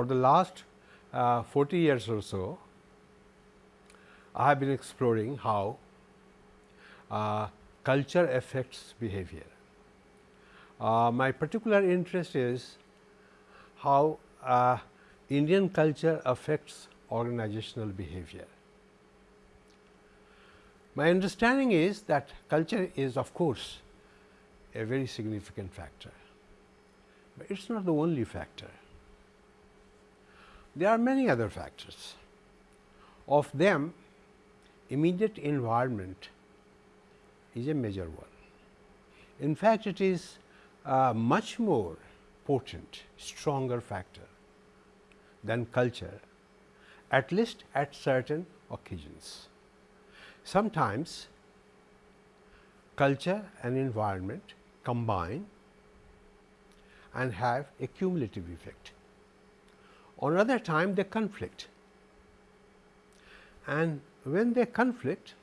for the last uh, 40 years or so, I have been exploring how uh, culture affects behavior. Uh, my particular interest is how uh, Indian culture affects organizational behavior. My understanding is that culture is of course, a very significant factor, but it is not the only factor. There are many other factors. Of them, immediate environment is a major one. In fact, it is a much more potent, stronger factor than culture, at least at certain occasions. Sometimes culture and environment combine and have a cumulative effect. On other time they conflict and when they conflict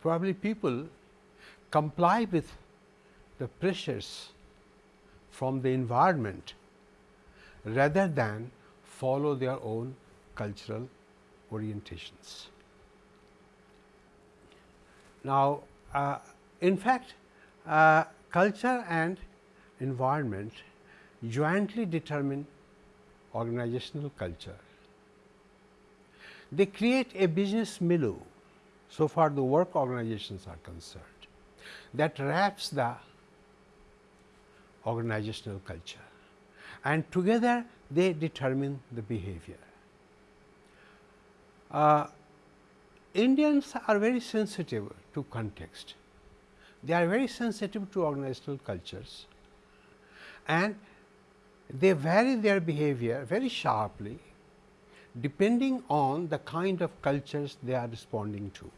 probably people comply with the pressures from the environment rather than follow their own cultural orientations. Now, uh, in fact, uh, culture and environment jointly determine organizational culture. They create a business milieu, so far the work organizations are concerned, that wraps the organizational culture and together they determine the behavior. Uh, Indians are very sensitive to context. They are very sensitive to organizational cultures and they vary their behavior very sharply depending on the kind of cultures they are responding to.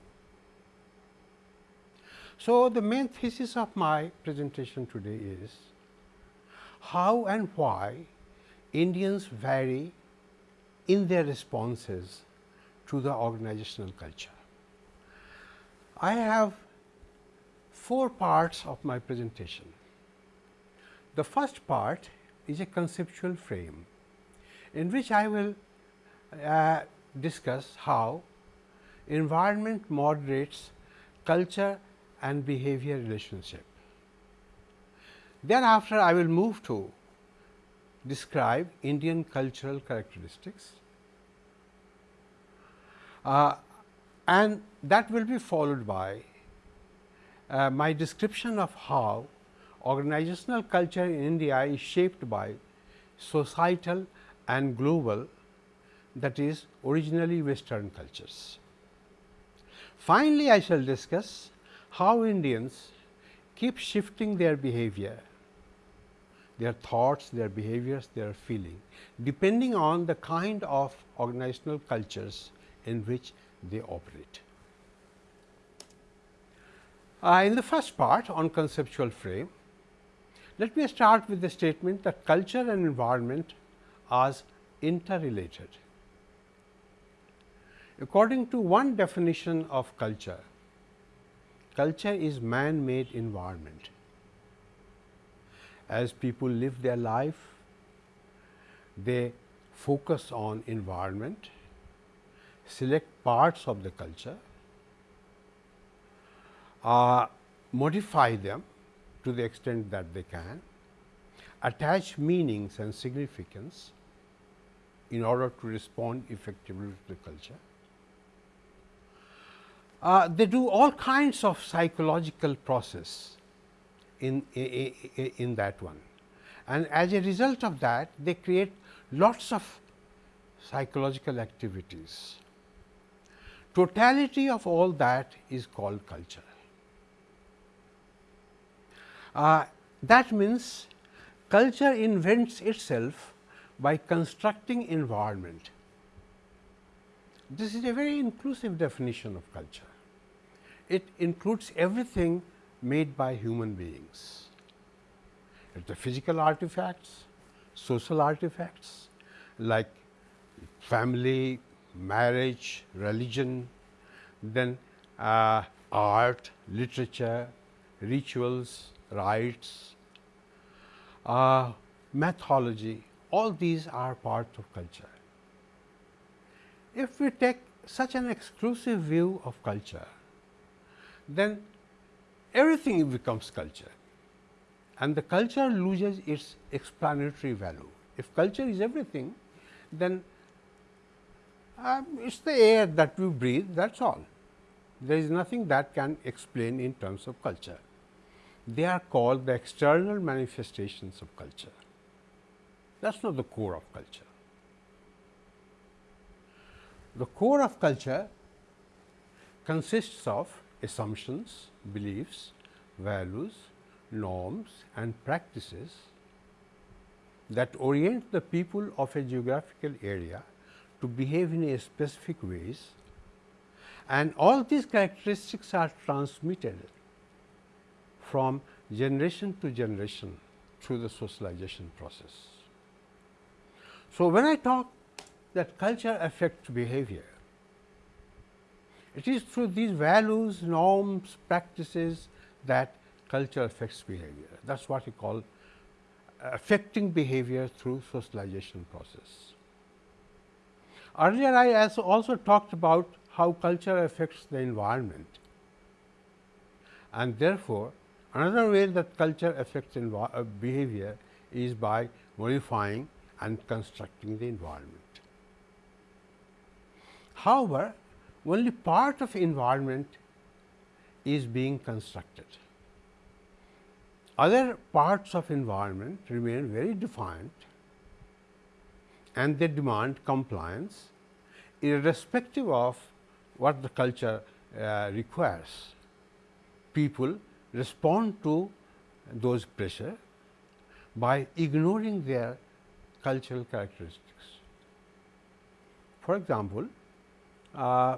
So, the main thesis of my presentation today is how and why Indians vary in their responses to the organizational culture. I have four parts of my presentation. The first part is a conceptual frame in which I will uh, discuss how environment moderates culture and behavior relationship. Thereafter, I will move to describe Indian cultural characteristics uh, and that will be followed by uh, my description of how organizational culture in India is shaped by societal and global that is originally western cultures. Finally, I shall discuss how Indians keep shifting their behavior, their thoughts, their behaviors, their feeling depending on the kind of organizational cultures in which they operate. Uh, in the first part on conceptual frame, let me start with the statement that culture and environment are interrelated. According to one definition of culture, culture is man-made environment. As people live their life, they focus on environment, select parts of the culture, uh, modify them to the extent that they can, attach meanings and significance in order to respond effectively to the culture. Uh, they do all kinds of psychological process in, in, in that one and as a result of that they create lots of psychological activities. Totality of all that is called culture. Uh, that means, culture invents itself by constructing environment. This is a very inclusive definition of culture. It includes everything made by human beings. It's the physical artifacts, social artifacts like family, marriage, religion, then uh, art, literature, rituals, rites, uh, methodology, all these are parts of culture. If we take such an exclusive view of culture, then everything becomes culture and the culture loses its explanatory value. If culture is everything, then um, it is the air that we breathe that is all. There is nothing that can explain in terms of culture. They are called the external manifestations of culture. That is not the core of culture. The core of culture consists of assumptions, beliefs, values, norms and practices that orient the people of a geographical area to behave in a specific ways and all these characteristics are transmitted from generation to generation through the socialization process. So, when I talk that culture affects behavior, it is through these values, norms, practices that culture affects behavior. That is what we call affecting behavior through socialization process. Earlier I also talked about how culture affects the environment and therefore, another way that culture affects uh, behavior is by modifying and constructing the environment. However, only part of environment is being constructed. Other parts of environment remain very defined and they demand compliance irrespective of what the culture uh, requires. People respond to those pressure by ignoring their cultural characteristics. For example, uh,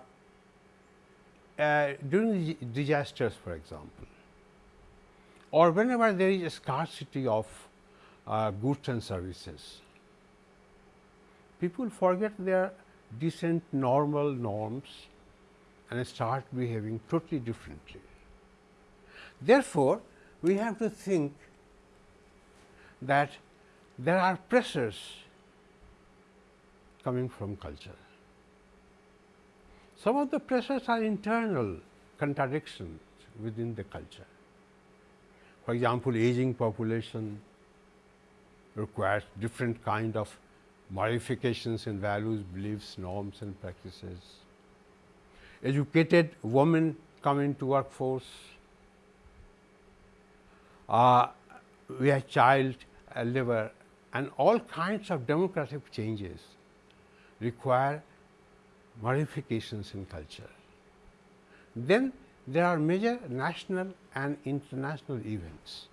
uh, during disasters for example, or whenever there is a scarcity of uh, goods and services, people forget their decent normal norms and start behaving totally differently. Therefore, we have to think that there are pressures coming from culture. Some of the pressures are internal contradictions within the culture. For example, aging population requires different kind of modifications in values, beliefs, norms and practices. Educated women come into workforce. Uh, we have child uh, labor and all kinds of democratic changes require modifications in culture. Then there are major national and international events.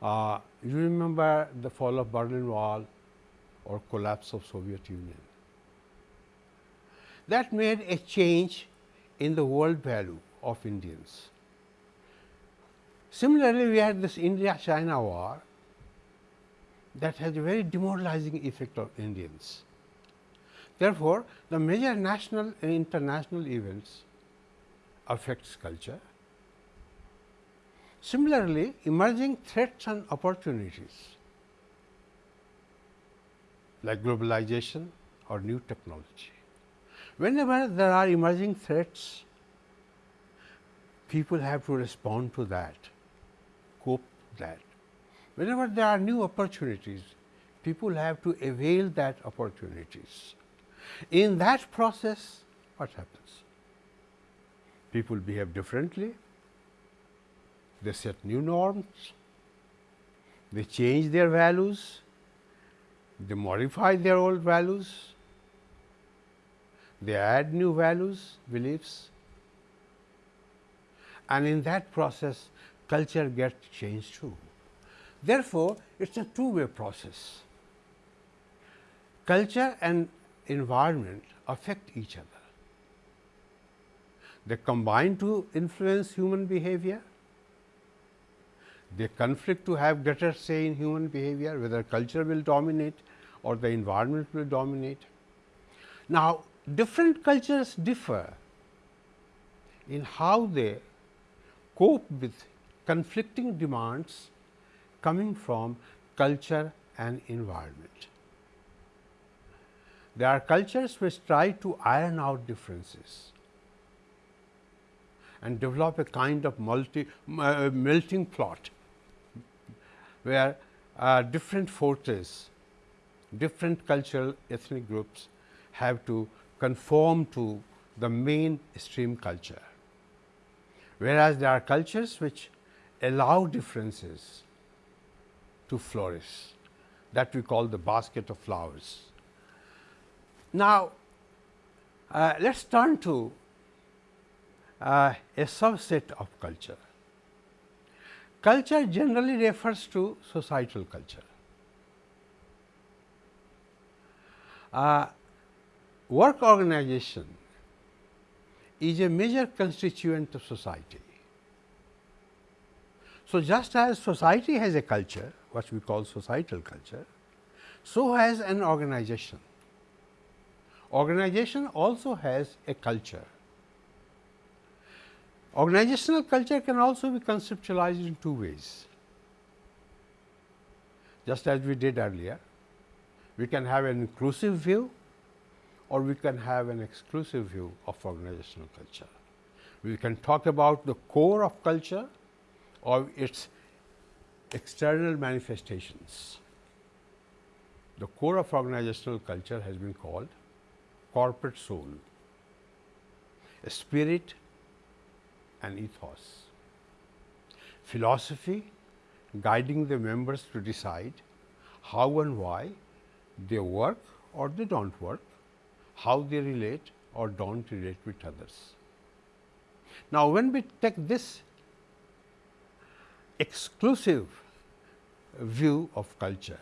Uh, you remember the fall of Berlin Wall or collapse of Soviet Union. That made a change in the world value of Indians. Similarly, we had this India-China war that has a very demoralizing effect on Indians. Therefore, the major national and international events affects culture. Similarly, emerging threats and opportunities like globalization or new technology. Whenever there are emerging threats, people have to respond to that, cope that. Whenever there are new opportunities, people have to avail that opportunities. In that process, what happens? People behave differently, they set new norms, they change their values, they modify their old values, they add new values, beliefs and in that process culture gets changed too. Therefore, it is a two way process. Culture and environment affect each other. They combine to influence human behavior, they conflict to have greater say in human behavior whether culture will dominate or the environment will dominate. Now, different cultures differ in how they cope with conflicting demands coming from culture and environment. There are cultures which try to iron out differences and develop a kind of multi uh, melting plot, where uh, different forces, different cultural ethnic groups have to conform to the mainstream culture. Whereas, there are cultures which allow differences to flourish that we call the basket of flowers. Now, uh, let us turn to uh, a subset of culture. Culture generally refers to societal culture. Uh, work organization is a major constituent of society. So, just as society has a culture, what we call societal culture, so has an organization. Organization also has a culture. Organizational culture can also be conceptualized in two ways. Just as we did earlier, we can have an inclusive view or we can have an exclusive view of organizational culture. We can talk about the core of culture or its external manifestations. The core of organizational culture has been called corporate soul, a spirit and ethos. Philosophy guiding the members to decide how and why they work or they do not work, how they relate or do not relate with others. Now, when we take this exclusive view of culture,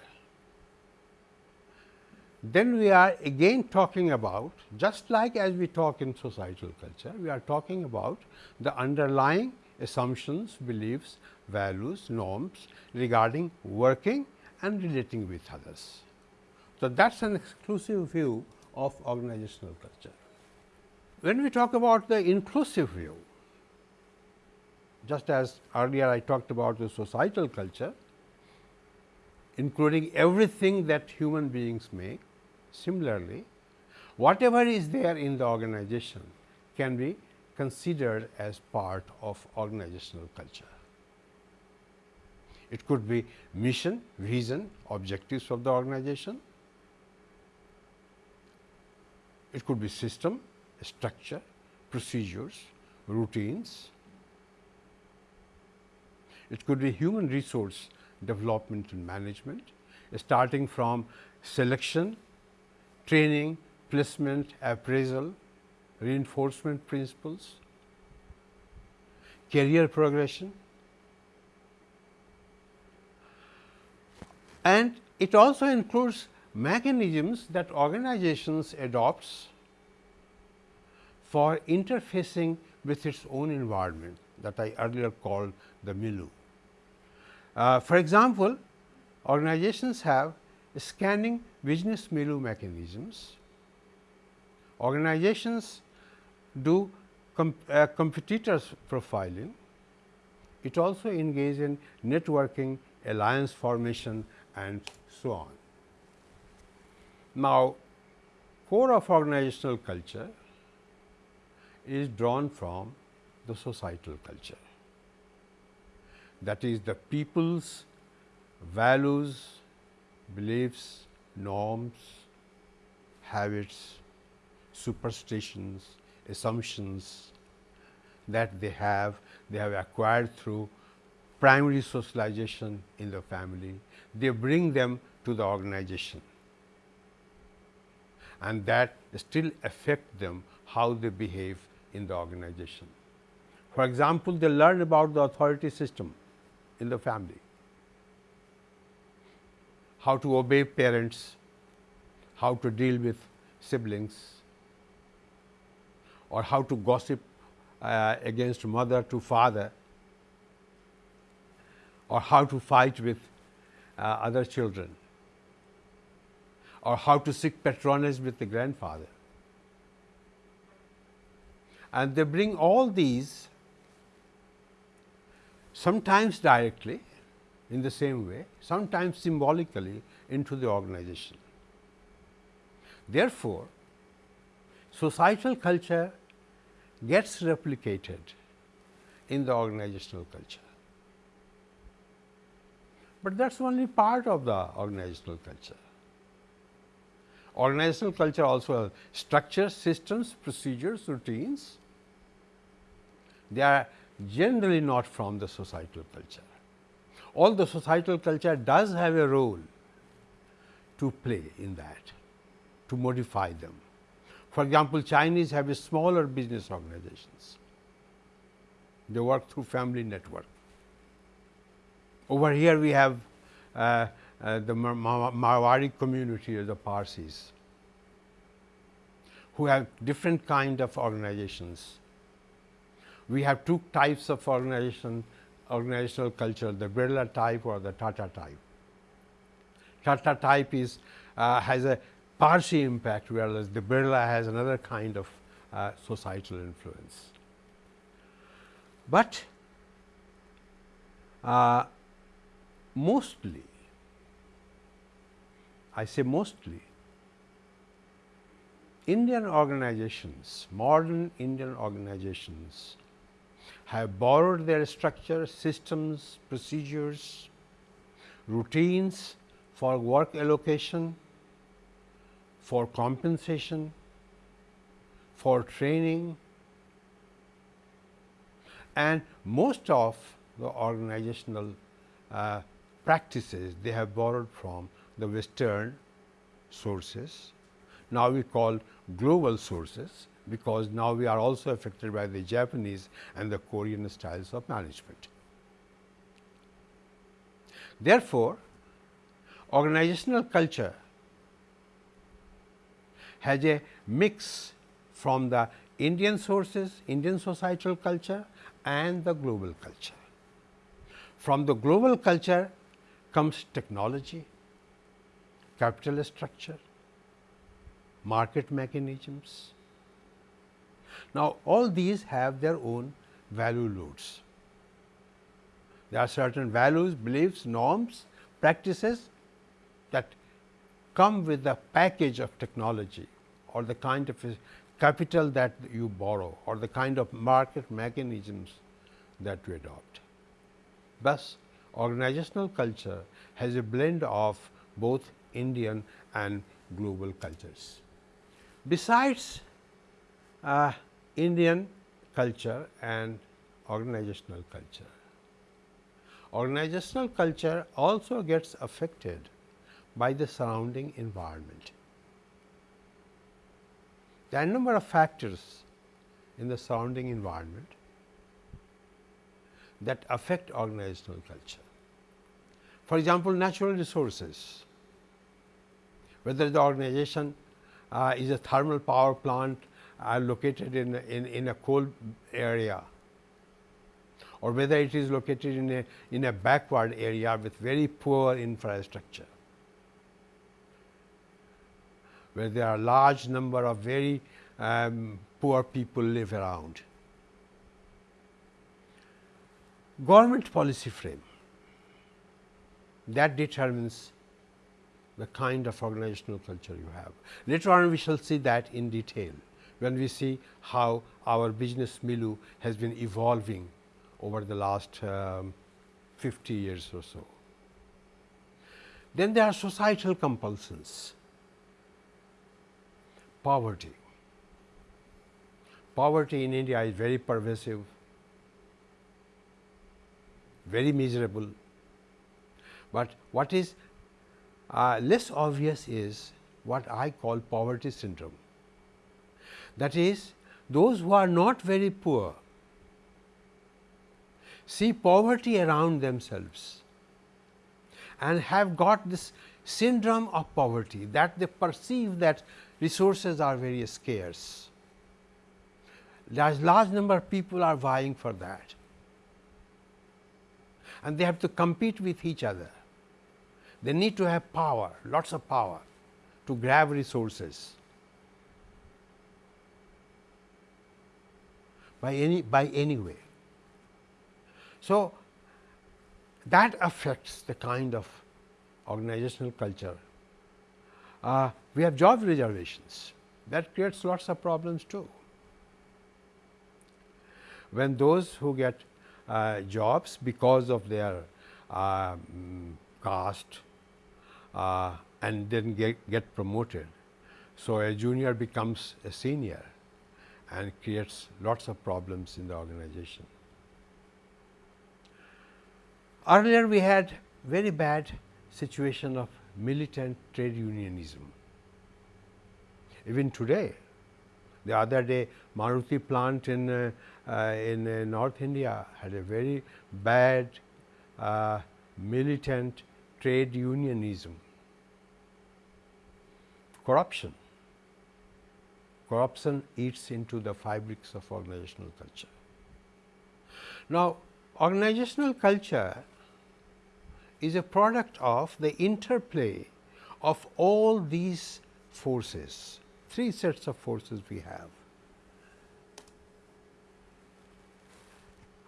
then we are again talking about just like as we talk in societal culture, we are talking about the underlying assumptions, beliefs, values, norms regarding working and relating with others. So, that is an exclusive view of organizational culture. When we talk about the inclusive view, just as earlier I talked about the societal culture, including everything that human beings make, Similarly, whatever is there in the organization can be considered as part of organizational culture. It could be mission, vision, objectives of the organization. It could be system, structure, procedures, routines. It could be human resource development and management, starting from selection training, placement, appraisal, reinforcement principles, career progression and it also includes mechanisms that organizations adopts for interfacing with its own environment that I earlier called the milieu. Uh, for example, organizations have scanning business milieu mechanisms. Organizations do uh, competitors profiling. It also engages in networking, alliance formation and so on. Now, core of organizational culture is drawn from the societal culture. That is the people's values, beliefs, norms, habits, superstitions, assumptions that they have, they have acquired through primary socialization in the family, they bring them to the organization. And that still affect them how they behave in the organization. For example, they learn about the authority system in the family how to obey parents, how to deal with siblings or how to gossip uh, against mother to father or how to fight with uh, other children or how to seek patronage with the grandfather. And they bring all these sometimes directly in the same way, sometimes symbolically into the organization. Therefore, societal culture gets replicated in the organizational culture. But that is only part of the organizational culture. Organizational culture also has structures, systems, procedures, routines. They are generally not from the societal culture. All the societal culture does have a role to play in that, to modify them. For example, Chinese have a smaller business organizations. They work through family network. Over here we have uh, uh, the Marwari community or the Parsis who have different kind of organizations. We have two types of organization organizational culture the Birla type or the Tata type. Tata type is uh, has a Parsi impact whereas the Birla has another kind of uh, societal influence. But uh, mostly I say mostly Indian organizations, modern Indian organizations have borrowed their structure, systems, procedures, routines for work allocation, for compensation, for training and most of the organizational uh, practices they have borrowed from the western sources. Now, we call global sources because now we are also affected by the Japanese and the Korean styles of management. Therefore, organizational culture has a mix from the Indian sources, Indian societal culture and the global culture. From the global culture comes technology, capital structure, market mechanisms. Now, all these have their own value loads. There are certain values, beliefs, norms, practices that come with the package of technology or the kind of capital that you borrow or the kind of market mechanisms that you adopt. Thus, organizational culture has a blend of both Indian and global cultures. Besides uh, Indian culture and organizational culture, organizational culture also gets affected by the surrounding environment. There are a number of factors in the surrounding environment that affect organizational culture. For example, natural resources whether the organization uh, is a thermal power plant uh, located in, in, in a coal area or whether it is located in a, in a backward area with very poor infrastructure, where there are large number of very um, poor people live around. Government policy frame that determines the kind of organizational culture you have. Later on we shall see that in detail when we see how our business milieu has been evolving over the last um, 50 years or so. Then there are societal compulsions, poverty. Poverty in India is very pervasive, very miserable, but what is uh, less obvious is what I call poverty syndrome. That is those who are not very poor see poverty around themselves and have got this syndrome of poverty that they perceive that resources are very scarce. Large, large number of people are vying for that. And they have to compete with each other. They need to have power, lots of power to grab resources by any by any way. So, that affects the kind of organizational culture. Uh, we have job reservations that creates lots of problems too. When those who get uh, jobs because of their uh, caste uh, and then get, get promoted. So, a junior becomes a senior and creates lots of problems in the organization. Earlier we had very bad situation of militant trade unionism. Even today, the other day Maruti plant in, uh, uh, in uh, North India had a very bad uh, militant trade unionism, corruption. Corruption eats into the fabrics of organizational culture. Now, organizational culture is a product of the interplay of all these forces, three sets of forces we have.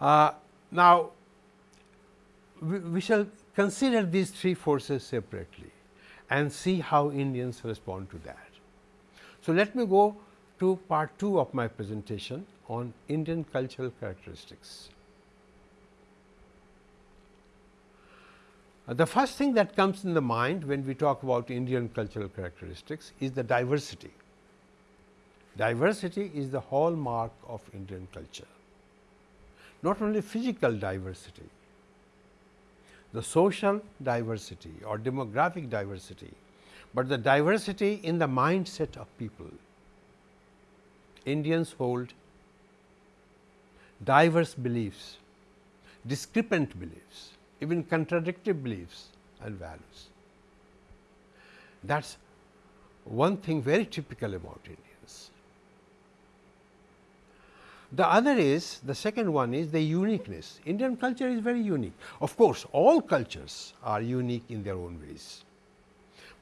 Uh, now, we, we shall consider these three forces separately and see how Indians respond to that. So, let me go to part 2 of my presentation on Indian cultural characteristics. Uh, the first thing that comes in the mind when we talk about Indian cultural characteristics is the diversity. Diversity is the hallmark of Indian culture, not only physical diversity, the social diversity or demographic diversity, but the diversity in the mindset of people. Indians hold diverse beliefs, discrepant beliefs, even contradictory beliefs and values. That is one thing very typical about Indians. The other is the second one is the uniqueness. Indian culture is very unique. Of course, all cultures are unique in their own ways,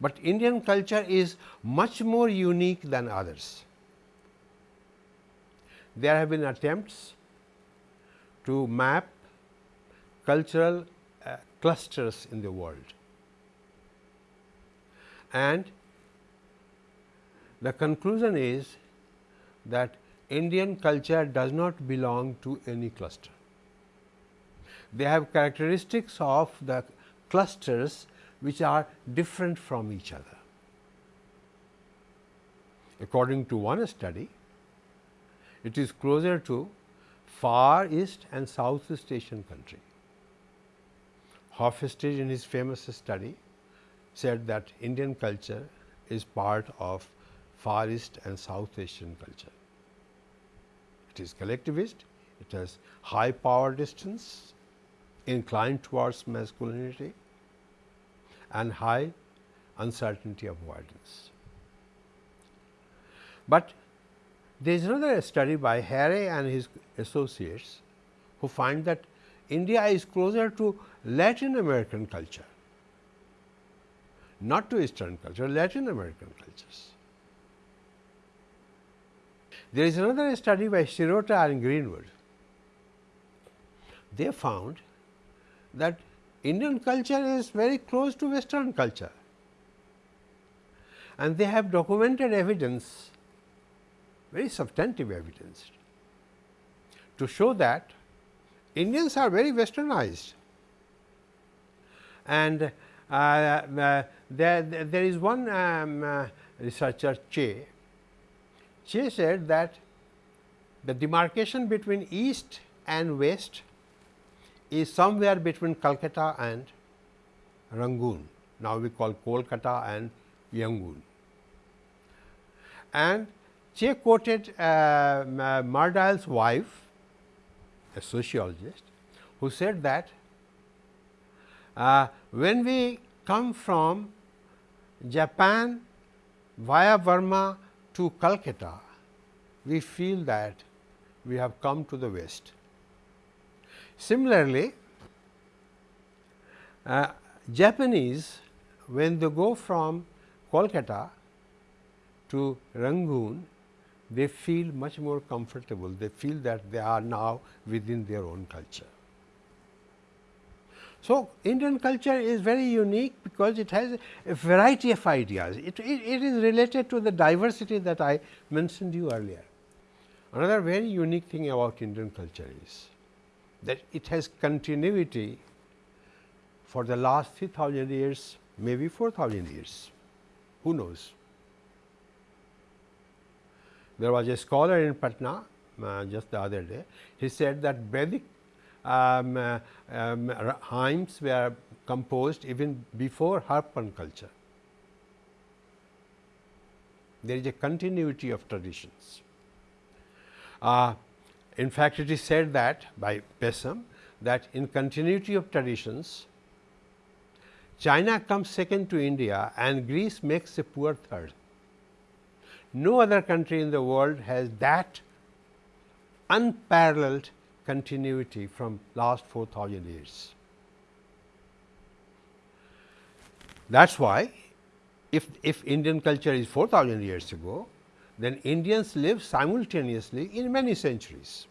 but Indian culture is much more unique than others. There have been attempts to map cultural uh, clusters in the world. And the conclusion is that Indian culture does not belong to any cluster. They have characteristics of the clusters which are different from each other. According to one study, it is closer to Far East and Southeast Asian country. Hofstede in his famous study said that Indian culture is part of Far East and South Asian culture. It is collectivist, it has high power distance, inclined towards masculinity and high uncertainty avoidance. But there is another study by Harry and his associates who find that India is closer to Latin American culture, not to Eastern culture, Latin American cultures. There is another study by Shirota and Greenwood. They found that Indian culture is very close to Western culture and they have documented evidence, very substantive evidence to show that Indians are very westernized and uh, uh, there, there is one um, uh, researcher Che. Che said that the demarcation between east and west is somewhere between Calcutta and Rangoon. Now, we call Kolkata and Yangon. And Che quoted uh, Myrdal's wife a sociologist who said that uh, when we come from Japan via Burma to Calcutta, we feel that we have come to the west. Similarly, uh, Japanese when they go from Kolkata to Rangoon, they feel much more comfortable, they feel that they are now within their own culture. So, Indian culture is very unique because it has a variety of ideas. It, it, it is related to the diversity that I mentioned you earlier. Another very unique thing about Indian culture is that it has continuity for the last 3000 years, maybe 4000 years, who knows. There was a scholar in Patna uh, just the other day, he said that Vedic um, uh, um, hymns were composed even before Harappan culture. There is a continuity of traditions. Uh, in fact, it is said that by Basham that in continuity of traditions, China comes second to India and Greece makes a poor third. No other country in the world has that unparalleled continuity from last 4000 years. That is why if, if Indian culture is 4000 years ago, then Indians live simultaneously in many centuries.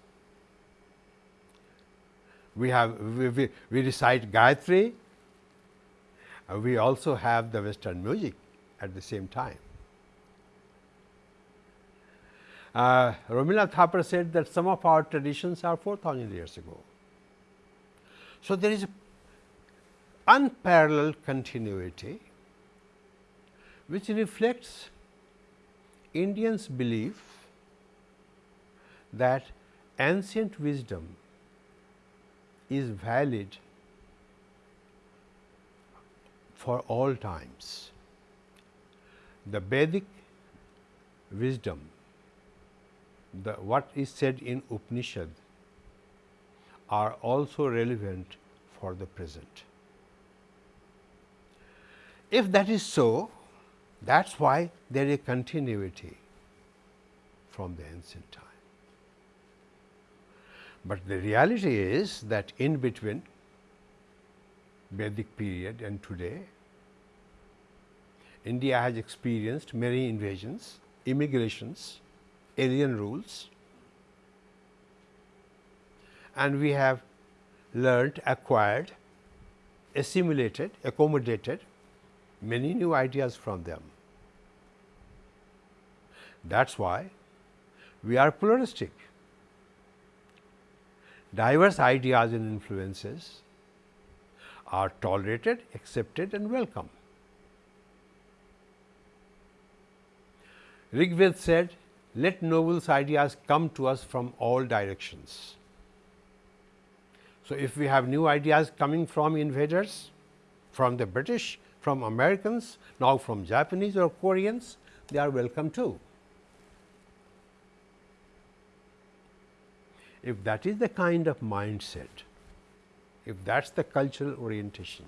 We have we, we, we recite Gayatri, we also have the western music at the same time. Uh, Rabindranath Thapar said that some of our traditions are 4000 years ago. So, there is unparalleled continuity which reflects Indians belief that ancient wisdom is valid for all times. The Vedic wisdom the what is said in Upanishad are also relevant for the present. If that is so, that is why there is a continuity from the ancient time. But the reality is that in between Vedic period and today, India has experienced many invasions, immigrations, alien rules and we have learned, acquired, assimilated, accommodated many new ideas from them. That is why we are pluralistic. Diverse ideas and influences are tolerated, accepted and welcome. Rigved said let Noble's ideas come to us from all directions. So, if we have new ideas coming from invaders, from the British, from Americans, now from Japanese or Koreans, they are welcome too. If that is the kind of mindset, if that is the cultural orientation,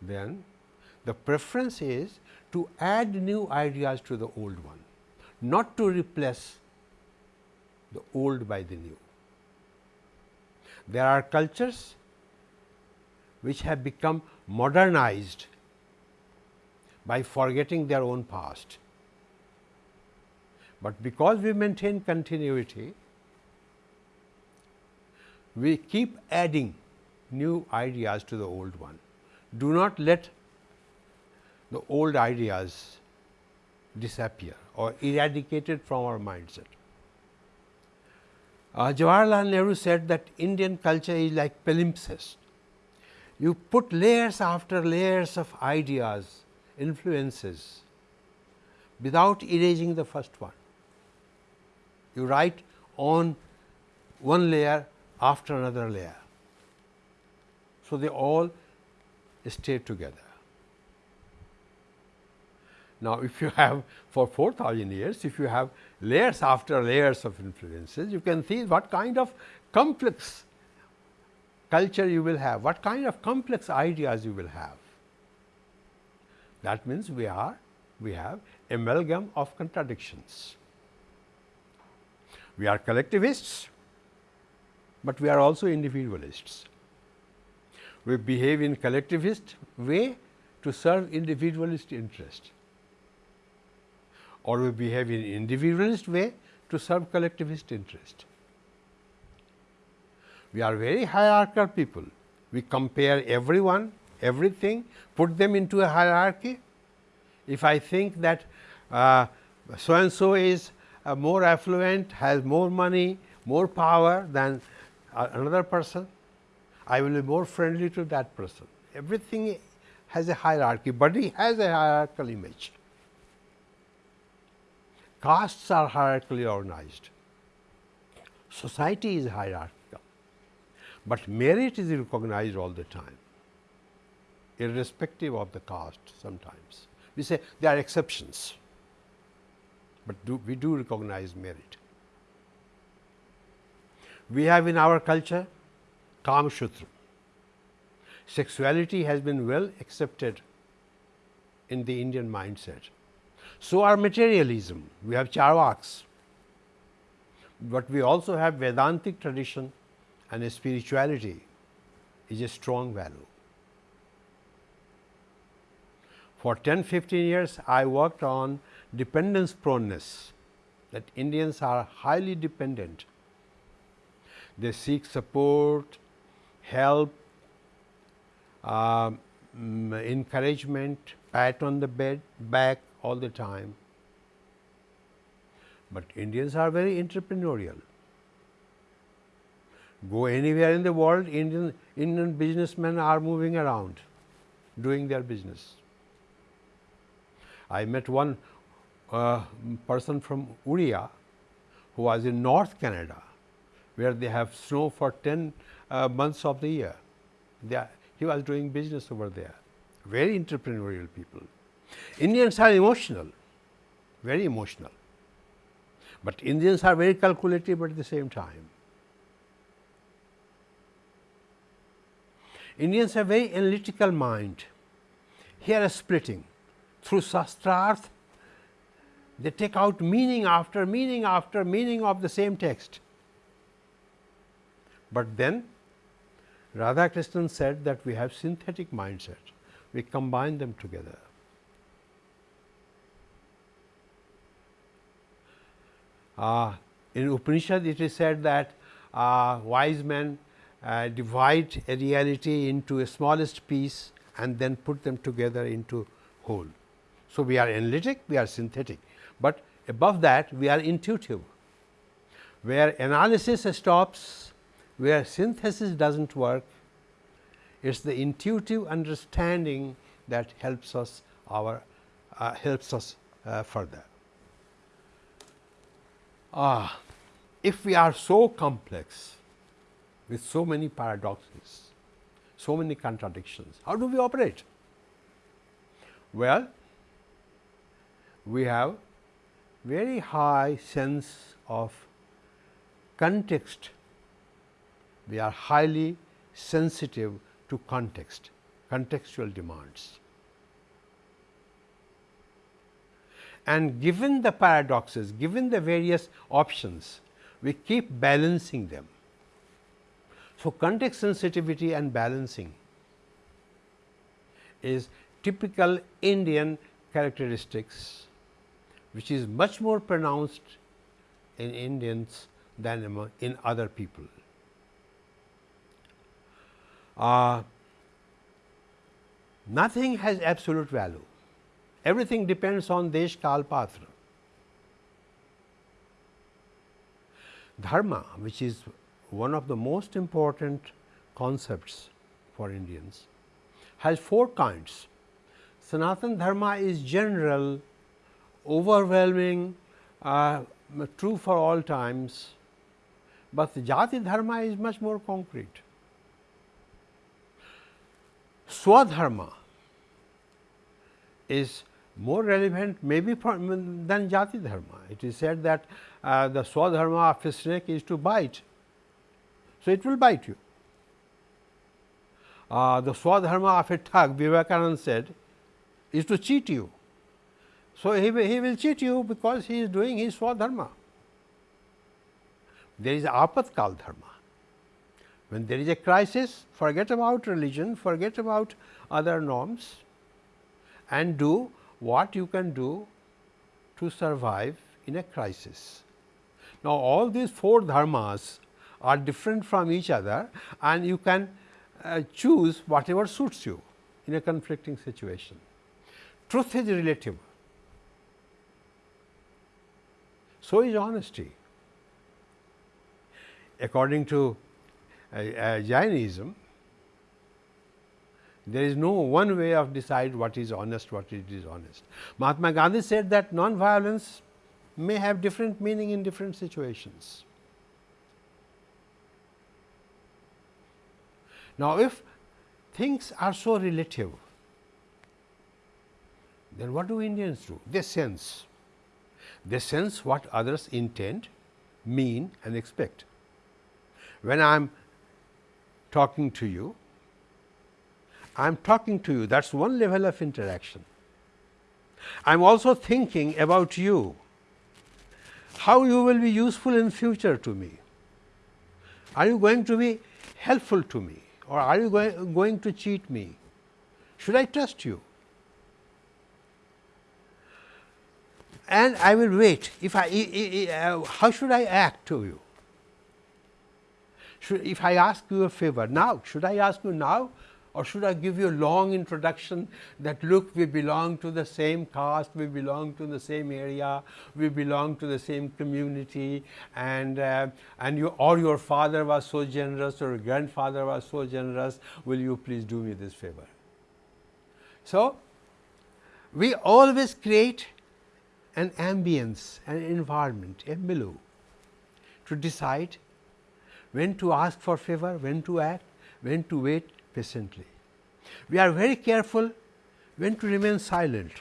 then the preference is to add new ideas to the old one, not to replace the old by the new. There are cultures which have become modernized by forgetting their own past. But because we maintain continuity, we keep adding new ideas to the old one. Do not let the old ideas disappear or eradicated from our mindset. Uh, Jawaharlal Nehru said that Indian culture is like palimpsest. You put layers after layers of ideas, influences without erasing the first one. You write on one layer after another layer. So, they all stay together. Now, if you have for 4000 years, if you have layers after layers of influences, you can see what kind of complex culture you will have, what kind of complex ideas you will have. That means, we are we have amalgam of contradictions. We are collectivists, but we are also individualists. We behave in collectivist way to serve individualist interest or we behave in individualist way to serve collectivist interest. We are very hierarchical people. We compare everyone, everything, put them into a hierarchy. If I think that uh, so and so is uh, more affluent, has more money, more power than uh, another person, I will be more friendly to that person. Everything has a hierarchy, body has a hierarchical image. Castes are hierarchically organized. Society is hierarchical, but merit is recognized all the time, irrespective of the caste sometimes. We say there are exceptions, but do, we do recognize merit. We have in our culture Kama Sutra. Sexuality has been well accepted in the Indian mindset. So are materialism, we have Charvaks, but we also have Vedantic tradition and spirituality is a strong value. For 10 15 years I worked on dependence proneness that Indians are highly dependent. They seek support, help, uh, encouragement, pat on the bed, back all the time. But Indians are very entrepreneurial. Go anywhere in the world, Indian, Indian businessmen are moving around, doing their business. I met one uh, person from Uria who was in North Canada, where they have snow for 10 uh, months of the year. Are, he was doing business over there, very entrepreneurial people. Indians are emotional, very emotional, but Indians are very calculative at the same time. Indians have very analytical mind. Here a splitting through Sastrarth, they take out meaning after meaning after meaning of the same text. But then Radhakrishnan said that we have synthetic mindset, we combine them together. Uh, in Upanishad it is said that uh, wise men uh, divide a reality into a smallest piece and then put them together into whole. So, we are analytic, we are synthetic, but above that we are intuitive, where analysis stops, where synthesis does not work, it is the intuitive understanding that helps us our uh, helps us uh, further. Ah, if we are so complex with so many paradoxes, so many contradictions, how do we operate? Well, we have very high sense of context. We are highly sensitive to context, contextual demands. And given the paradoxes, given the various options, we keep balancing them. So, context sensitivity and balancing is typical Indian characteristics which is much more pronounced in Indians than in other people. Uh, nothing has absolute value, everything depends on Desh Kal Patra. Dharma which is one of the most important concepts for Indians has four kinds. Sanatan Dharma is general overwhelming, uh, true for all times, but Jati Dharma is much more concrete. Swadharma is more relevant maybe for, than Jati Dharma. It is said that uh, the Swadharma of a snake is to bite. So, it will bite you. Uh, the Swadharma of a thug, Vivekananda said, is to cheat you. So, he he will cheat you because he is doing his swadharma. There is apatkal dharma. When there is a crisis, forget about religion, forget about other norms and do what you can do to survive in a crisis. Now, all these four dharmas are different from each other and you can uh, choose whatever suits you in a conflicting situation. Truth is relative, so is honesty. According to uh, uh, Jainism, there is no one way of decide what is honest, what is dishonest. Mahatma Gandhi said that non-violence may have different meaning in different situations. Now, if things are so relative, then what do Indians do? They sense. They sense what others intend, mean and expect. When I am talking to you, I am talking to you that is one level of interaction. I am also thinking about you, how you will be useful in future to me. Are you going to be helpful to me or are you going, going to cheat me? Should I trust you? And I will wait if I, uh, how should I act to you? Should, if I ask you a favor now, should I ask you now or should I give you a long introduction that look we belong to the same caste, we belong to the same area, we belong to the same community and uh, and you or your father was so generous or your grandfather was so generous, will you please do me this favor. So, we always create an ambience, an environment, a milieu to decide when to ask for favor, when to act, when to wait, patiently. We are very careful when to remain silent.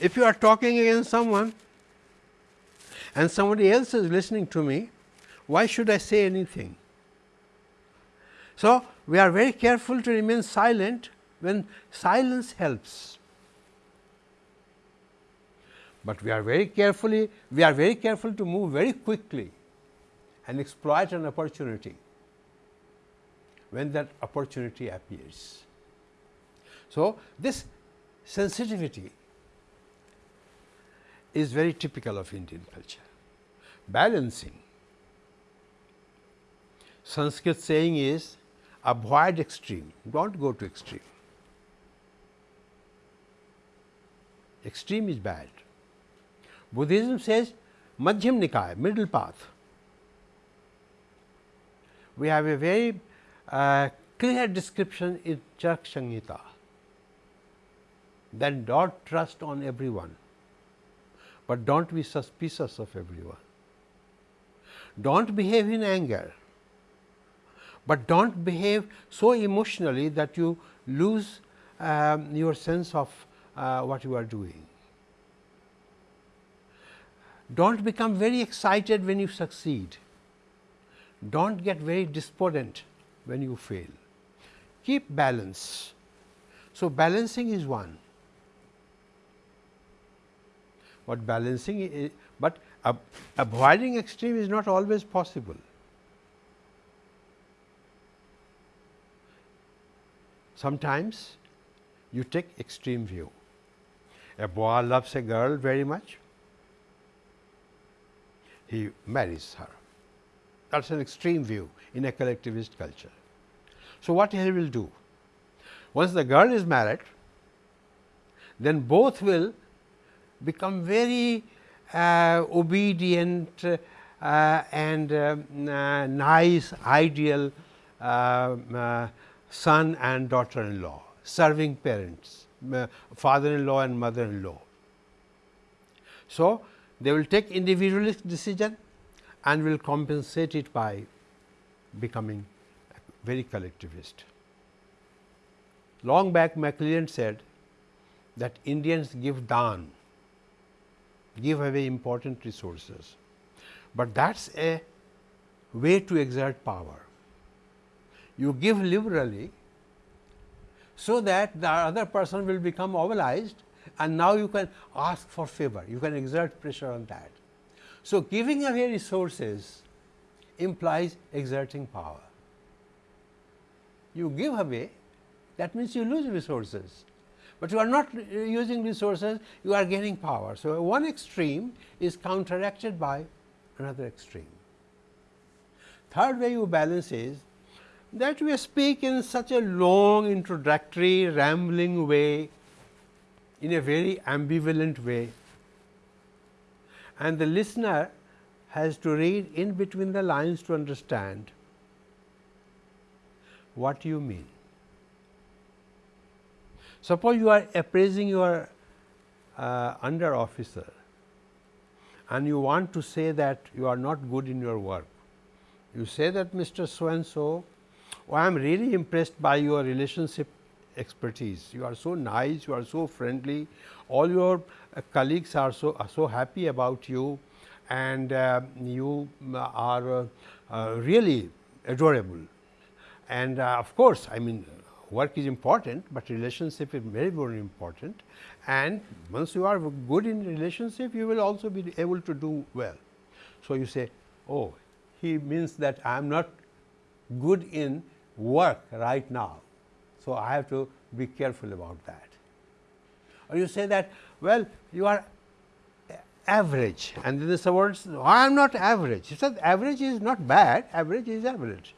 If you are talking against someone and somebody else is listening to me, why should I say anything? So, we are very careful to remain silent when silence helps. But we are very carefully, we are very careful to move very quickly and exploit an opportunity when that opportunity appears. So, this sensitivity is very typical of Indian culture. Balancing, Sanskrit saying is avoid extreme, do not go to extreme. Extreme is bad. Buddhism says Madhyam Nikaya, middle path. We have a very uh, clear description in Charak Samhita then do not trust on everyone, but do not be suspicious of everyone. Do not behave in anger, but do not behave so emotionally that you lose um, your sense of uh, what you are doing. Do not become very excited when you succeed. Do not get very despondent when you fail. Keep balance. So, balancing is one, but balancing is, but avoiding extreme is not always possible. Sometimes you take extreme view. A boy loves a girl very much, he marries her. That is an extreme view in a collectivist culture. So, what he will do? Once the girl is married, then both will become very uh, obedient uh, and uh, uh nice ideal uh, uh, son and daughter in law, serving parents, father in law and mother in law. So, they will take individualist decision and will compensate it by becoming very collectivist. Long back McClelland said that Indians give daan, give away important resources, but that is a way to exert power. You give liberally, so that the other person will become mobilized and now you can ask for favor, you can exert pressure on that. So, giving away resources implies exerting power you give away that means you lose resources, but you are not using resources you are gaining power. So, one extreme is counteracted by another extreme. Third way you balance is that we speak in such a long introductory rambling way in a very ambivalent way and the listener has to read in between the lines to understand what do you mean. Suppose you are appraising your uh, under officer and you want to say that you are not good in your work. You say that Mr. So and so, oh, I am really impressed by your relationship expertise. You are so nice, you are so friendly, all your uh, colleagues are so are so happy about you and uh, you are uh really adorable. And uh, of course, I mean work is important, but relationship is very very important and once you are good in relationship you will also be able to do well. So, you say oh he means that I am not good in work right now. So, I have to be careful about that. Or you say that well you are average and then the words I am not average. He said average is not bad, average is average.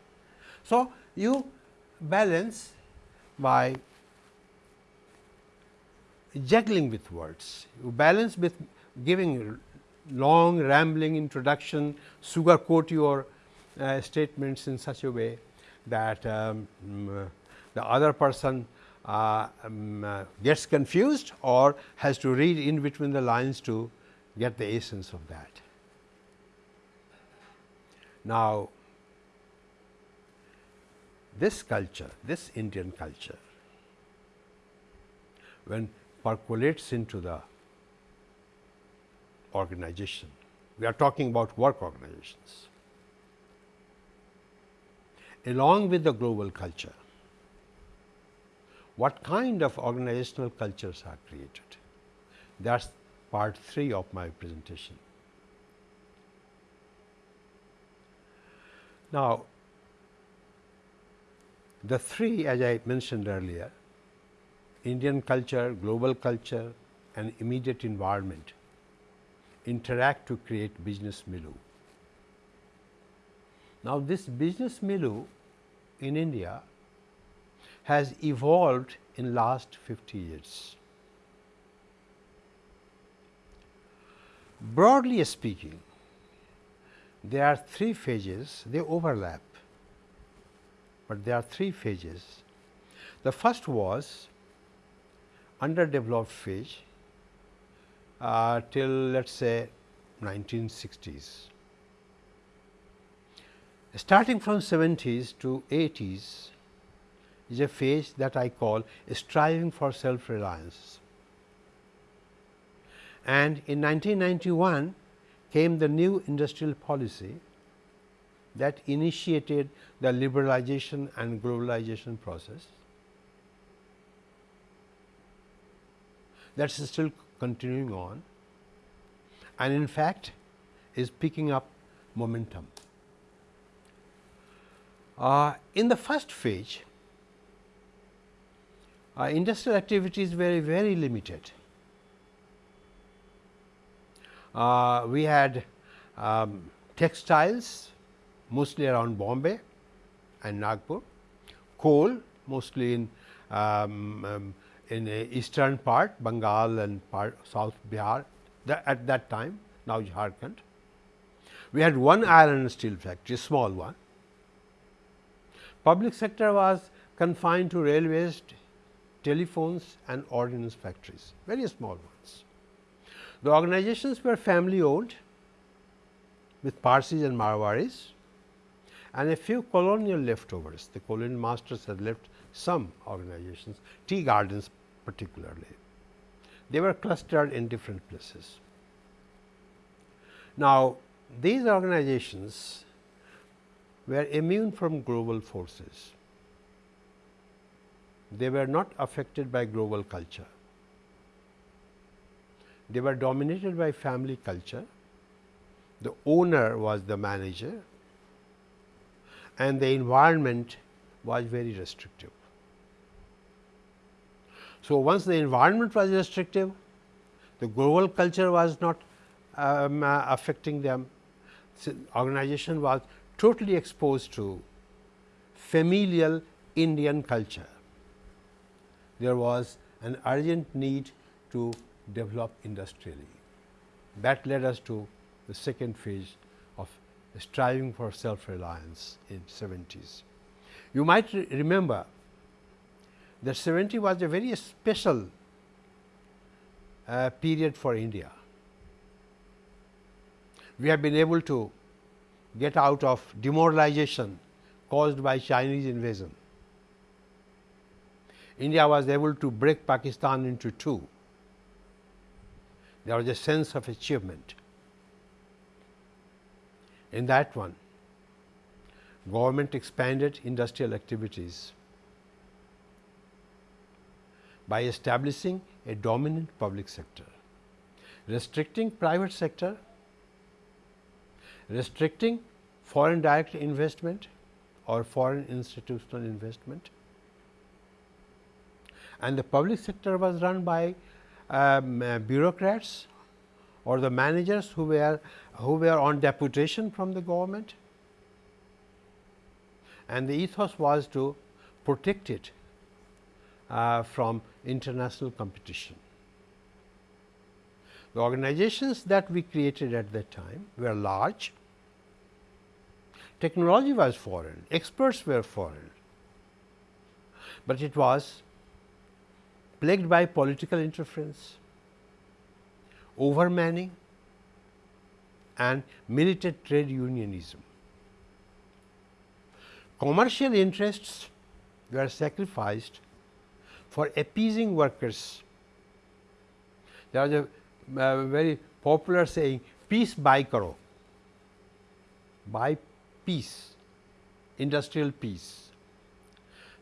So, you balance by juggling with words. You balance with giving long rambling introduction, sugarcoat your uh, statements in such a way that um, mm, the other person uh, um, uh, gets confused or has to read in between the lines to get the essence of that. Now, this culture, this Indian culture, when percolates into the organization. We are talking about work organizations. Along with the global culture, what kind of organizational cultures are created? That is part 3 of my presentation. Now, the three as I mentioned earlier Indian culture, global culture and immediate environment interact to create business milieu. Now, this business milieu in India has evolved in last 50 years. Broadly speaking, there are three phases, they overlap, but there are three phases. The first was underdeveloped phase uh, till let us say 1960s. Starting from 70s to 80s is a phase that I call striving for self reliance. And in 1991 came the new industrial policy that initiated the liberalization and globalization process that is still continuing on and in fact is picking up momentum. Uh, in the first phase, uh, industrial activity is very very limited. Uh, we had um, textiles mostly around Bombay and Nagpur, coal mostly in um, um, in eastern part Bengal and part South Bihar at that time now Jharkhand. We had one iron and steel factory small one. Public sector was confined to railways, telephones and ordnance factories very small ones. The organizations were family owned with Parsis and Marwaris and a few colonial leftovers. The colonial masters had left some organizations, tea gardens particularly. They were clustered in different places. Now, these organizations were immune from global forces. They were not affected by global culture. They were dominated by family culture. The owner was the manager and the environment was very restrictive. So, once the environment was restrictive, the global culture was not um, uh, affecting them, so organization was totally exposed to familial Indian culture. There was an urgent need to develop industrially. That led us to the second phase striving for self reliance in 70s. You might re remember that 70 was a very special uh, period for India. We have been able to get out of demoralization caused by Chinese invasion. India was able to break Pakistan into two. There was a sense of achievement. In that one, government expanded industrial activities by establishing a dominant public sector, restricting private sector, restricting foreign direct investment or foreign institutional investment. And the public sector was run by um, uh, bureaucrats or the managers who were who were on deputation from the government. And the ethos was to protect it uh, from international competition. The organizations that we created at that time were large, technology was foreign, experts were foreign, but it was plagued by political interference, overmanning and militant trade unionism. Commercial interests were sacrificed for appeasing workers. There was a uh, very popular saying peace by karo, by peace, industrial peace.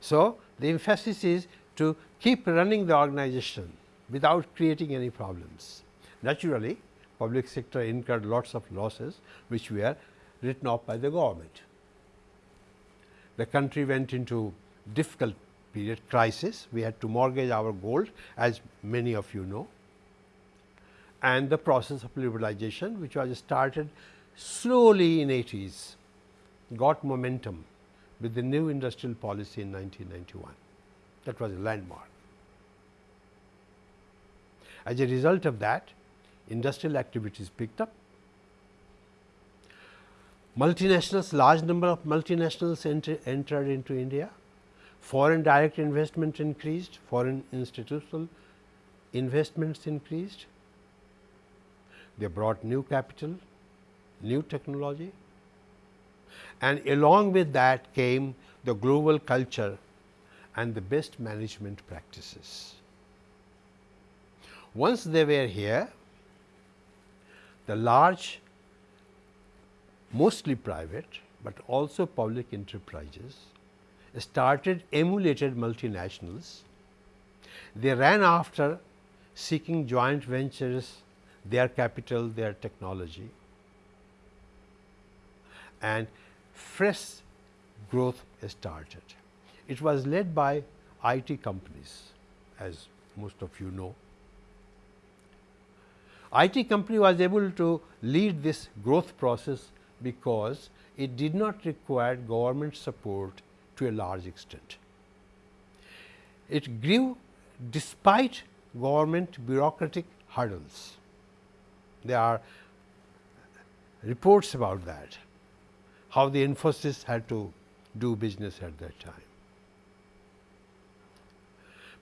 So, the emphasis is to keep running the organization without creating any problems. Naturally, public sector incurred lots of losses which were written off by the government. The country went into difficult period crisis, we had to mortgage our gold as many of you know and the process of liberalization which was started slowly in 80s got momentum with the new industrial policy in 1991 that was a landmark. As a result of that industrial activities picked up, multinationals large number of multinationals enter, entered into India, foreign direct investment increased, foreign institutional investments increased, they brought new capital, new technology. And along with that came the global culture and the best management practices. Once they were here, the large mostly private, but also public enterprises started emulated multinationals. They ran after seeking joint ventures, their capital, their technology and fresh growth started. It was led by IT companies as most of you know. IT company was able to lead this growth process because it did not require government support to a large extent. It grew despite government bureaucratic hurdles. There are reports about that, how the Infosys had to do business at that time.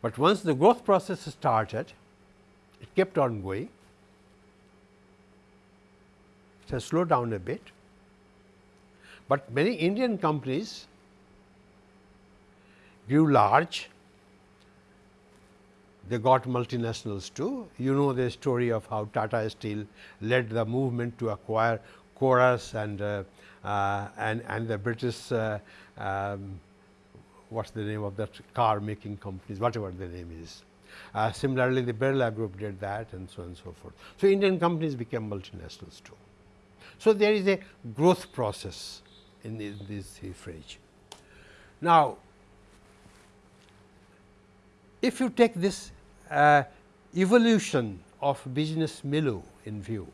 But once the growth process started, it kept on going. Has slowed down a bit, but many Indian companies grew large. They got multinationals too. You know the story of how Tata Steel led the movement to acquire Corus and uh, uh, and and the British uh, um, what's the name of that car making companies, whatever the name is. Uh, similarly, the Birla Group did that and so on and so forth. So, Indian companies became multinationals too. So, there is a growth process in, this phrase. Now, if you take this uh, evolution of business milieu in view,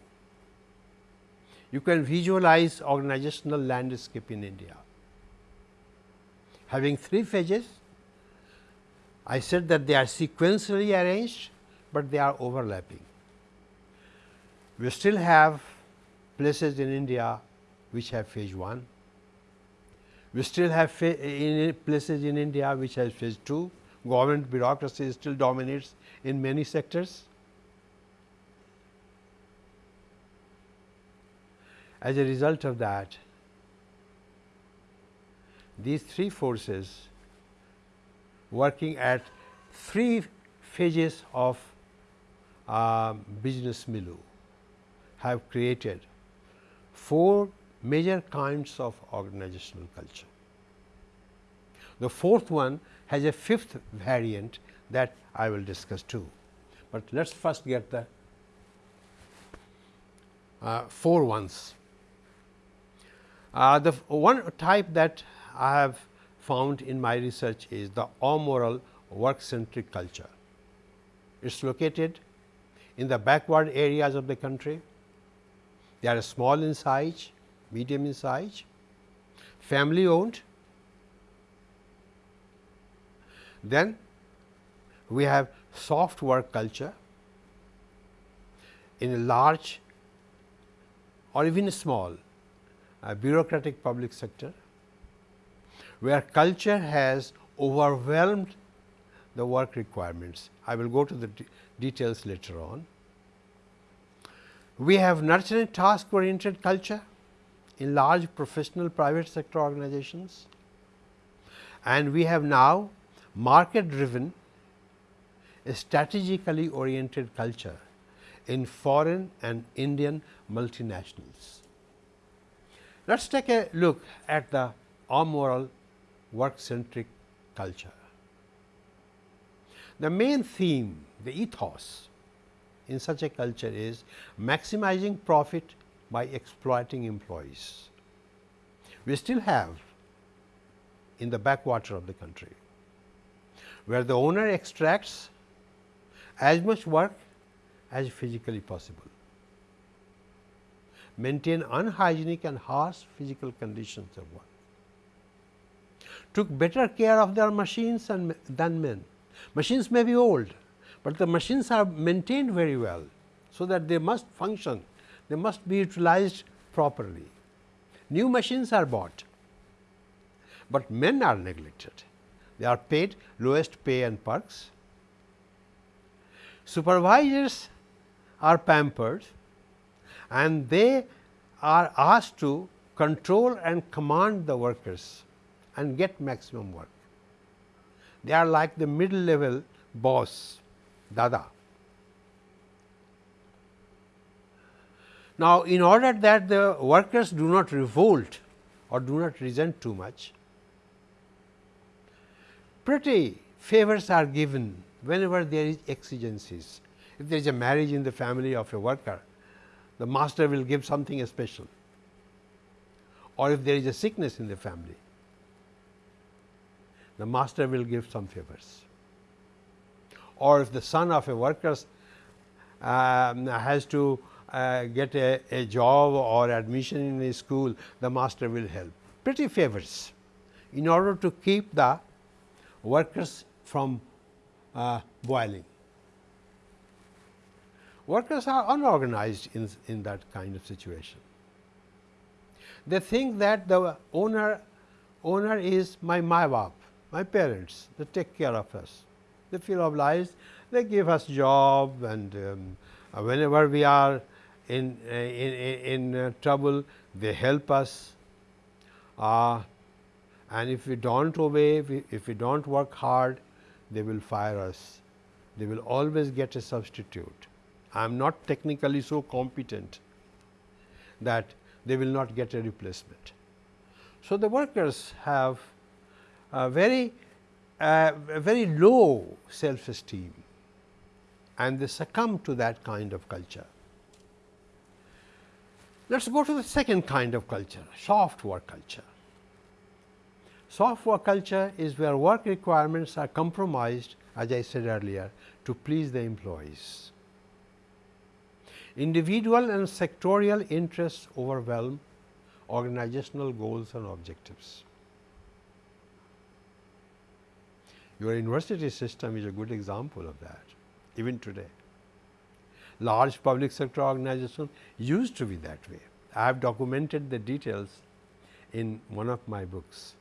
you can visualize organizational landscape in India. Having three phases, I said that they are sequentially arranged, but they are overlapping. We still have places in India which have phase 1. We still have in places in India which has phase 2. Government bureaucracy still dominates in many sectors. As a result of that, these three forces working at three phases of uh, business milieu have created four major kinds of organizational culture. The fourth one has a fifth variant that I will discuss too, but let us first get the uh, four ones. Uh, the one type that I have found in my research is the amoral work centric culture. It is located in the backward areas of the country. They are small in size, medium in size, family owned. Then we have soft work culture in a large or even small a bureaucratic public sector, where culture has overwhelmed the work requirements. I will go to the de details later on. We have nurturing task oriented culture in large professional private sector organizations and we have now market driven strategically oriented culture in foreign and Indian multinationals. Let us take a look at the amoral work centric culture. The main theme, the ethos in such a culture is maximizing profit by exploiting employees. We still have in the backwater of the country, where the owner extracts as much work as physically possible maintain unhygienic and harsh physical conditions of work, took better care of their machines and, than men. Machines may be old, but the machines are maintained very well, so that they must function, they must be utilized properly. New machines are bought, but men are neglected. They are paid lowest pay and perks. Supervisors are pampered and they are asked to control and command the workers and get maximum work. They are like the middle level boss, dada. Now, in order that the workers do not revolt or do not resent too much, pretty favors are given whenever there is exigencies. If there is a marriage in the family of a worker, the master will give something special or if there is a sickness in the family, the master will give some favors. Or if the son of a worker um, has to uh, get a, a, job or admission in a school, the master will help. Pretty favors in order to keep the workers from uh, boiling workers are unorganized in, in that kind of situation. They think that the owner owner is my my my parents, they take care of us. They feel obliged, they give us job and um, whenever we are in, uh, in, in uh, trouble, they help us. Uh, and if we do not obey, if we, if we do not work hard, they will fire us. They will always get a substitute. I am not technically so competent that they will not get a replacement. So, the workers have a very uh, a very low self esteem and they succumb to that kind of culture. Let us go to the second kind of culture, soft work culture. Soft work culture is where work requirements are compromised as I said earlier to please the employees. individual and sectorial interests overwhelm organizational goals and objectives. Your university system is a good example of that even today. Large public sector organizations used to be that way. I have documented the details in one of my books.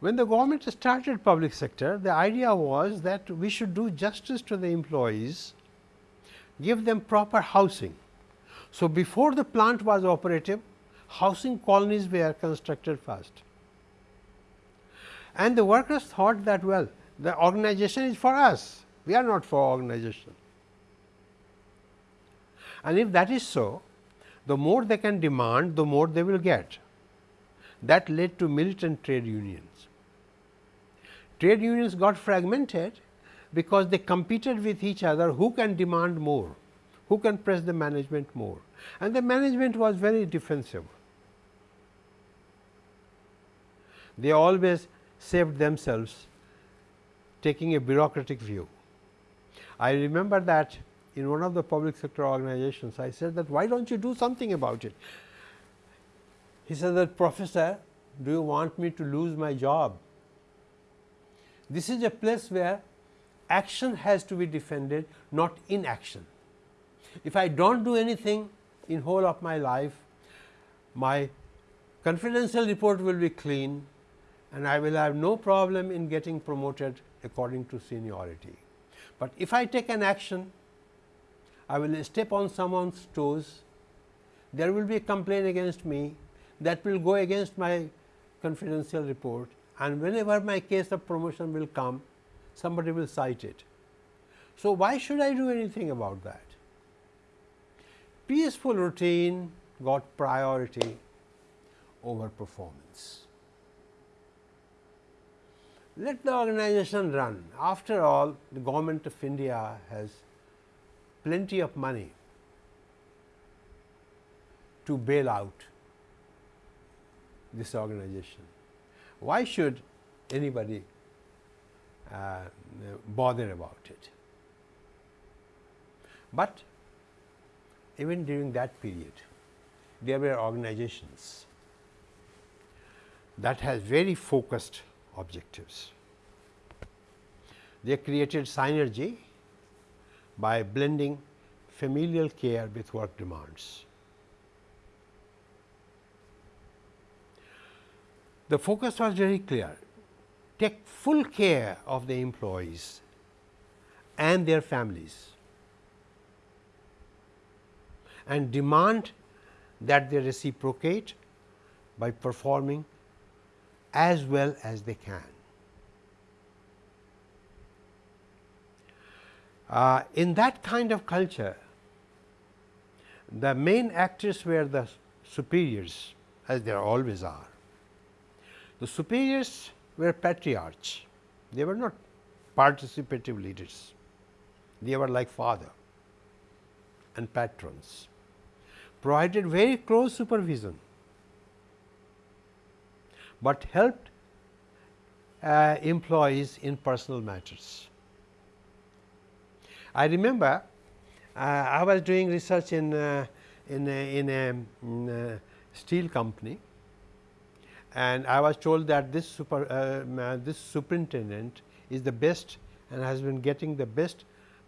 When the government started public sector, the idea was that we should do justice to the employees, give them proper housing. So, before the plant was operative, housing colonies were constructed first. And the workers thought that well, the organization is for us, we are not for organization. And if that is so, the more they can demand, the more they will get. That led to militant trade unions. Trade unions got fragmented because they competed with each other who can demand more, who can press the management more and the management was very defensive. They always saved themselves taking a bureaucratic view. I remember that in one of the public sector organizations, I said that why don't you do something about it? He said that professor, do you want me to lose my job? This is a place where action has to be defended, not inaction. If I do not do anything in whole of my life, my confidential report will be clean and I will have no problem in getting promoted according to seniority. But if I take an action, I will step on someone's toes, there will be a complaint against me that will go against my confidential report and whenever my case of promotion will come, somebody will cite it. So, why should I do anything about that? Peaceful routine got priority over performance let the organization run. After all, the government of India has plenty of money to bail out this organization. Why should anybody uh, bother about it? But even during that period, there were organizations that has very focused objectives. They created synergy by blending familial care with work demands. The focus was very clear take full care of the employees and their families and demand that they reciprocate by performing as well as they can. Uh, in that kind of culture, the main actors were the superiors as there always are. The superiors were patriarchs, they were not participative leaders, they were like father and patrons, provided very close supervision but helped uh, employees in personal matters. I remember uh, I was doing research in uh, in a, in a, in a steel company and I was told that this super uh, this superintendent is the best and has been getting the best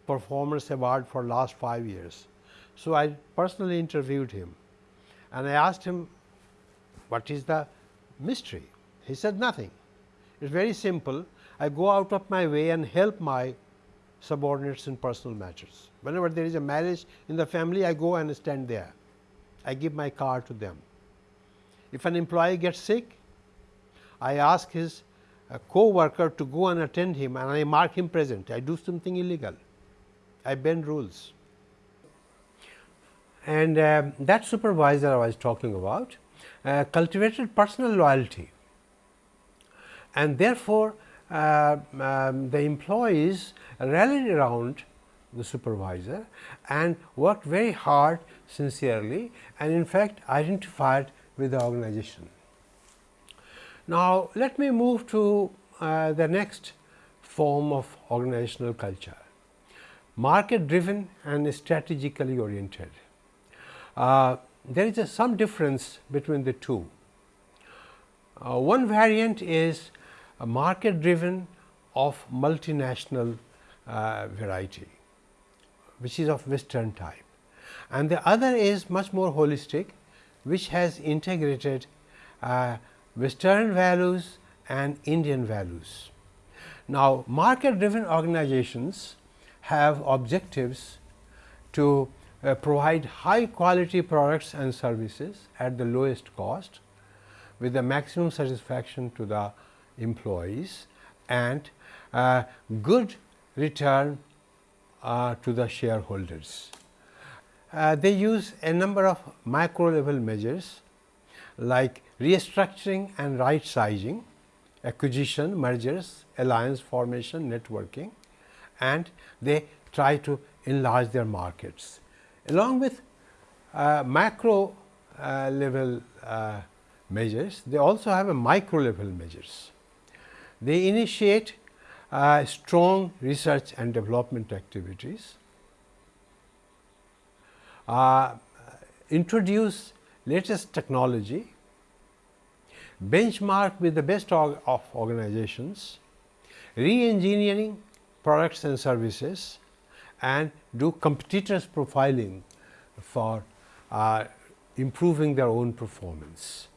performance award for last 5 years. So, I personally interviewed him and I asked him what is the mystery? He said nothing. It is very simple. I go out of my way and help my subordinates in personal matters. Whenever there is a marriage in the family, I go and stand there. I give my car to them. If an employee gets sick, I ask his uh, co-worker to go and attend him and I mark him present. I do something illegal. I bend rules. And uh, that supervisor I was talking about uh, cultivated personal loyalty and therefore, uh, um, the employees rallied around the supervisor and worked very hard sincerely and in fact, identified with the organization. Now, let me move to uh, the next form of organizational culture. market driven and strategically oriented. Uh, there is a, some difference between the two. Uh, one variant is a market driven of multinational uh, variety, which is of western type and the other is much more holistic, which has integrated uh, western values and Indian values. Now, market driven organizations have objectives to uh, provide high quality products and services at the lowest cost with the maximum satisfaction to the employees and uh, good return uh, to the shareholders. Uh, they use a number of macro level measures like restructuring and right sizing, acquisition, mergers, alliance formation, networking and they try to enlarge their markets. Along with uh, macro uh, level uh, measures, they also have a micro level measures. They initiate uh, strong research and development activities, uh, introduce latest technology, benchmark with the best of organizations, re-engineering products and services and do competitors profiling for uh, improving their own performance.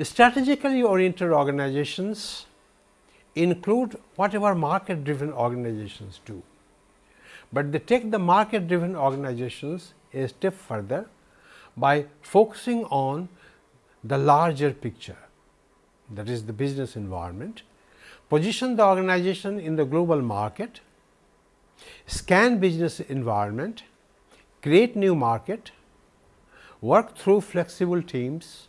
Strategically oriented organizations include whatever market driven organizations do, but they take the market driven organizations a step further by focusing on the larger picture that is the business environment, position the organization in the global market, scan business environment, create new market, work through flexible teams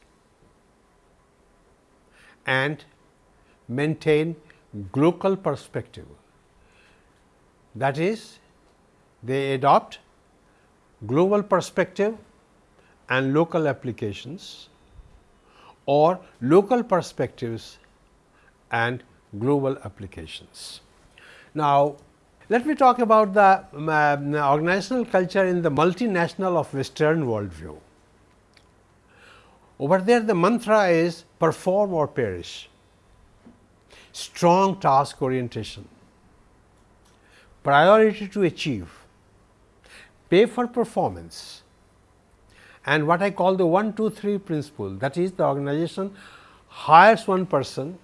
and maintain global perspective. That is they adopt global perspective and local applications or local perspectives and global applications. Now, let me talk about the um, organizational culture in the multinational of western world view. Over there the mantra is perform or perish, strong task orientation, priority to achieve, pay for performance and what I call the 1 2 3 principle that is the organization hires one person,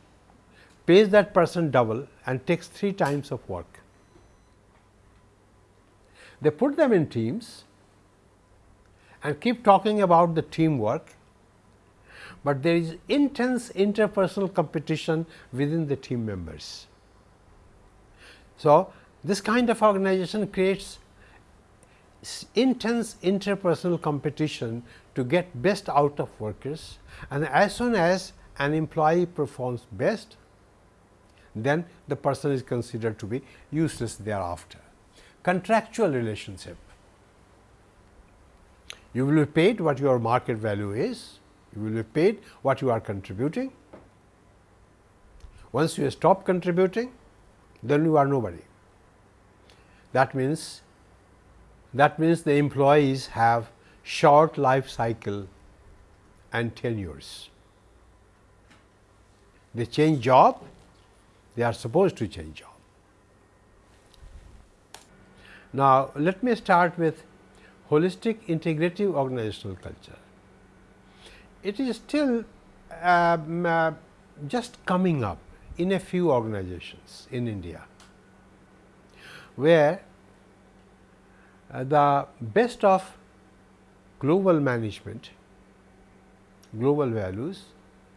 pays that person double and takes 3 times of work. They put them in teams and keep talking about the teamwork, but there is intense interpersonal competition within the team members. So, this kind of organization creates intense interpersonal competition to get best out of workers and as soon as an employee performs best, then the person is considered to be useless thereafter. Contractual relationship. You will be paid what your market value is, you will be paid what you are contributing. Once you stop contributing, then you are nobody. That means that means the employees have short life cycle and tenures. They change job, they are supposed to change job. Now, let me start with holistic integrative organizational culture. It is still um, uh, just coming up in a few organizations in India, where uh, the best of global management, global values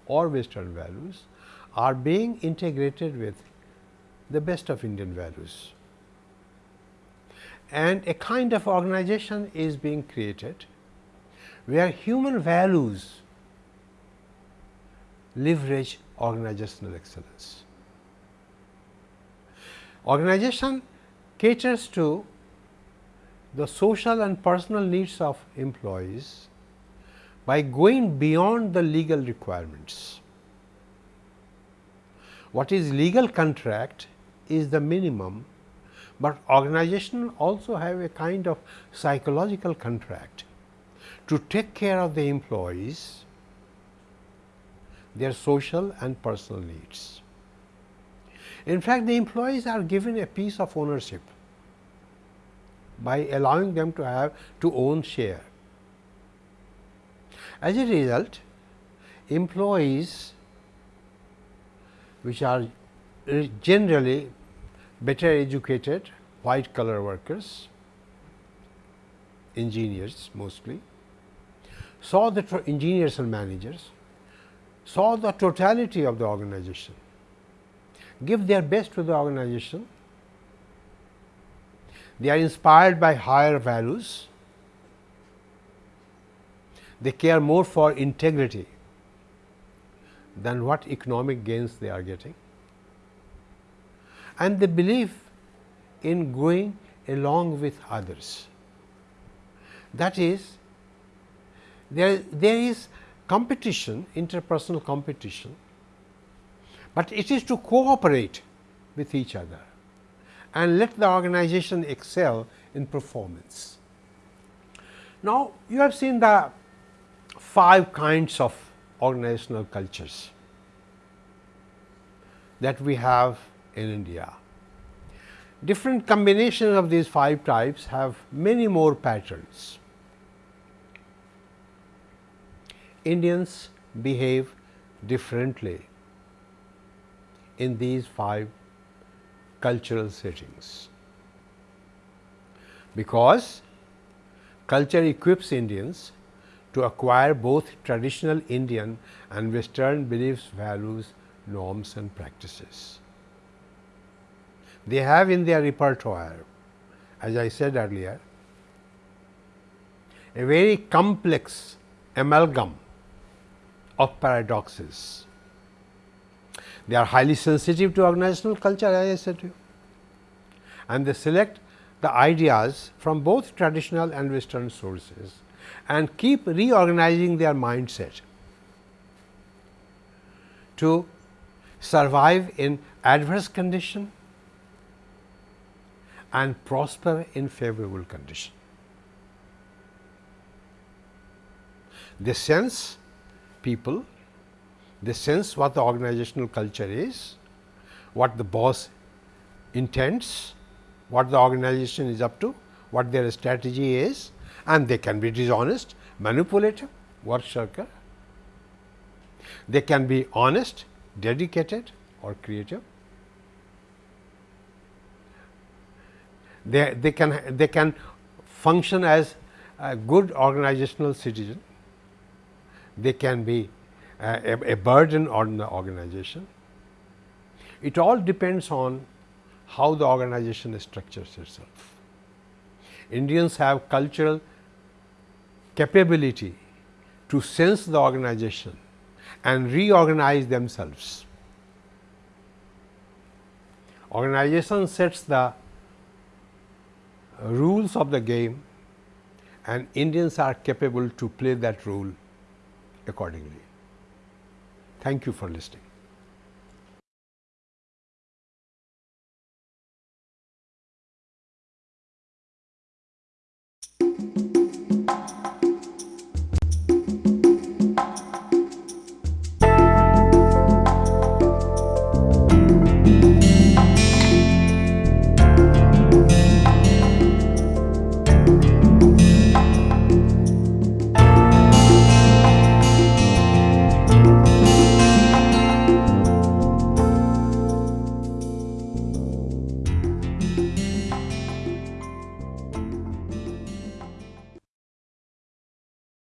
or western values are being integrated with the best of Indian values. And a kind of organization is being created, where human values leverage organizational excellence. Organization caters to the social and personal needs of employees by going beyond the legal requirements. What is legal contract is the minimum, but organization also have a kind of psychological contract to take care of the employees, their social and personal needs. In fact, the employees are given a piece of ownership by allowing them to have to own share. As a result, employees which are uh, generally better educated white collar workers, engineers mostly, saw the engineers and managers, saw the totality of the organization, give their best to the organization, they are inspired by higher values, they care more for integrity than what economic gains they are getting and the belief in going along with others. That is, there, there is competition, interpersonal competition, but it is to cooperate with each other and let the organization excel in performance. Now, you have seen the five kinds of organizational cultures that we have in India. Different combinations of these five types have many more patterns. Indians behave differently in these five cultural settings, because culture equips Indians to acquire both traditional Indian and western beliefs, values, norms and practices. They have in their repertoire, as I said earlier, a very complex amalgam of paradoxes. They are highly sensitive to organizational culture as I said to you and they select the ideas from both traditional and western sources and keep reorganizing their mindset to survive in adverse condition and prosper in favorable condition. They sense people, they sense what the organizational culture is, what the boss intends, what the organization is up to, what their strategy is and they can be dishonest, manipulative, work shirker. They can be honest, dedicated or creative. They, they can they can function as a good organizational citizen. They can be uh, a, a burden on the organization. It all depends on how the organization structures itself. Indians have cultural capability to sense the organization and reorganize themselves. Organization sets the rules of the game and Indians are capable to play that role accordingly. Thank you for listening.